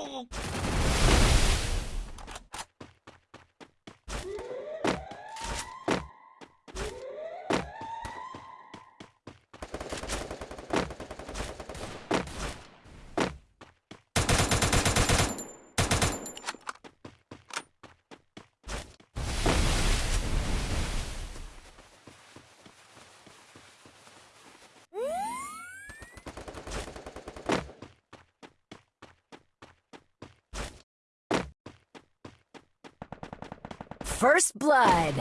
오! First blood.